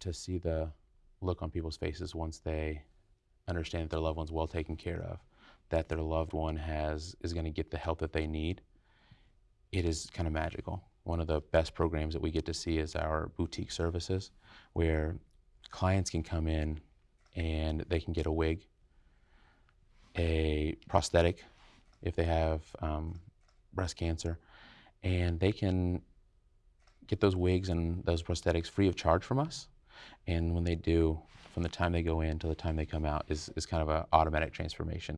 to see the look on people's faces once they understand that their loved one's well taken care of, that their loved one has is going to get the help that they need, it is kind of magical. One of the best programs that we get to see is our boutique services, where clients can come in and they can get a wig, a prosthetic if they have um, breast cancer, and they can get those wigs and those prosthetics free of charge from us. And when they do, from the time they go in to the time they come out, is, is kind of an automatic transformation.